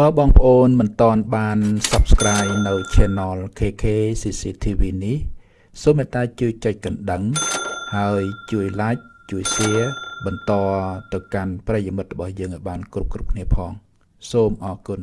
បើបងប្អូនមិនទាន់បាន Subscribe នៅ Channel KK CCTV នេះសូមមេត្តាជួយចុចកណ្ដឹង ហើយជួយ Like ជួយ Share បន្តទៅកាន់ប្រិយមិត្តរបស់យើងឲ្យបាន គ្រប់គ្រប់គ្នាផង សូមអរគុណ